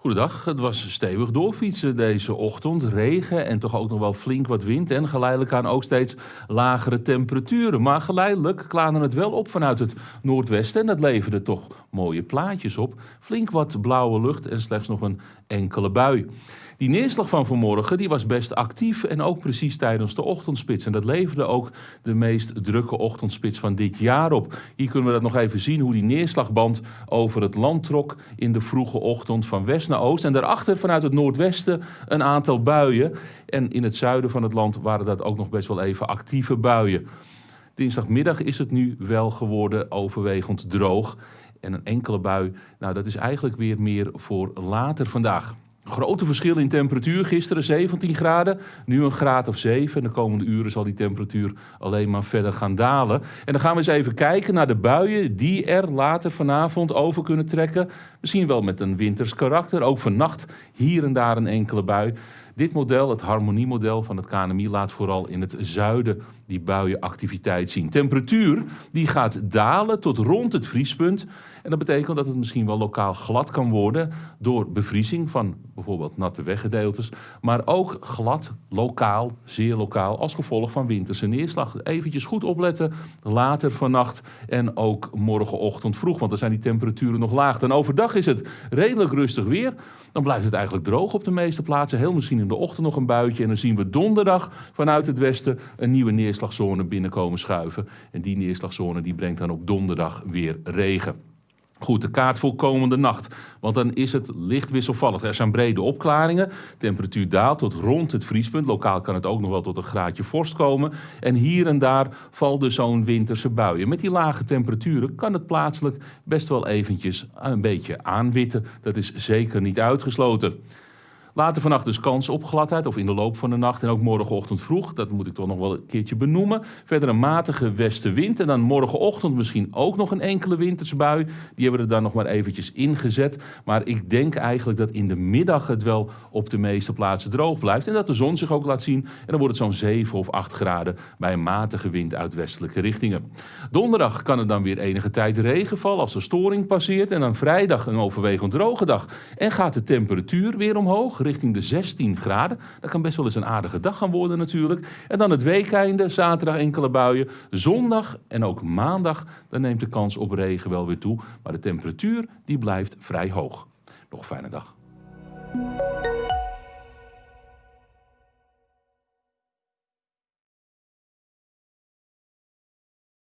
Goedendag, het was stevig doorfietsen deze ochtend. Regen en toch ook nog wel flink wat wind en geleidelijk aan ook steeds lagere temperaturen. Maar geleidelijk klaarde het wel op vanuit het noordwesten en dat leverde toch mooie plaatjes op. Flink wat blauwe lucht en slechts nog een enkele bui. Die neerslag van vanmorgen die was best actief en ook precies tijdens de ochtendspits. En dat leverde ook de meest drukke ochtendspits van dit jaar op. Hier kunnen we dat nog even zien hoe die neerslagband over het land trok in de vroege ochtend van west naar oost. En daarachter vanuit het noordwesten een aantal buien. En in het zuiden van het land waren dat ook nog best wel even actieve buien. Dinsdagmiddag is het nu wel geworden overwegend droog. En een enkele bui, nou dat is eigenlijk weer meer voor later vandaag. Grote verschil in temperatuur. Gisteren 17 graden, nu een graad of 7. En de komende uren zal die temperatuur alleen maar verder gaan dalen. En dan gaan we eens even kijken naar de buien die er later vanavond over kunnen trekken. Misschien wel met een winters karakter. Ook vannacht hier en daar een enkele bui. Dit model, het harmoniemodel van het KNMI, laat vooral in het zuiden die buienactiviteit zien. Temperatuur die gaat dalen tot rond het vriespunt. En dat betekent dat het misschien wel lokaal glad kan worden door bevriezing van bijvoorbeeld natte weggedeeltes. Maar ook glad, lokaal, zeer lokaal, als gevolg van winterse neerslag. Eventjes goed opletten, later vannacht en ook morgenochtend vroeg, want dan zijn die temperaturen nog laag. En overdag is het redelijk rustig weer. Dan blijft het eigenlijk droog op de meeste plaatsen. Heel misschien in de ochtend nog een buitje. En dan zien we donderdag vanuit het westen een nieuwe neerslagzone binnenkomen schuiven. En die neerslagzone die brengt dan op donderdag weer regen. Goed, de kaart voor komende nacht. Want dan is het licht wisselvallig. Er zijn brede opklaringen. Temperatuur daalt tot rond het vriespunt. Lokaal kan het ook nog wel tot een graadje vorst komen. En hier en daar valt dus zo'n winterse buien. Met die lage temperaturen kan het plaatselijk best wel eventjes een beetje aanwitten. Dat is zeker niet uitgesloten. Later vannacht dus kans op gladheid of in de loop van de nacht en ook morgenochtend vroeg. Dat moet ik toch nog wel een keertje benoemen. Verder een matige westenwind en dan morgenochtend misschien ook nog een enkele wintersbui. Die hebben we er dan nog maar eventjes ingezet. Maar ik denk eigenlijk dat in de middag het wel op de meeste plaatsen droog blijft. En dat de zon zich ook laat zien. En dan wordt het zo'n 7 of 8 graden bij een matige wind uit westelijke richtingen. Donderdag kan er dan weer enige tijd regen vallen als de storing passeert. En dan vrijdag een overwegend droge dag. En gaat de temperatuur weer omhoog richting de 16 graden. Dat kan best wel eens een aardige dag gaan worden natuurlijk. En dan het weekeinde, zaterdag enkele buien. Zondag en ook maandag, dan neemt de kans op regen wel weer toe. Maar de temperatuur die blijft vrij hoog. Nog een fijne dag.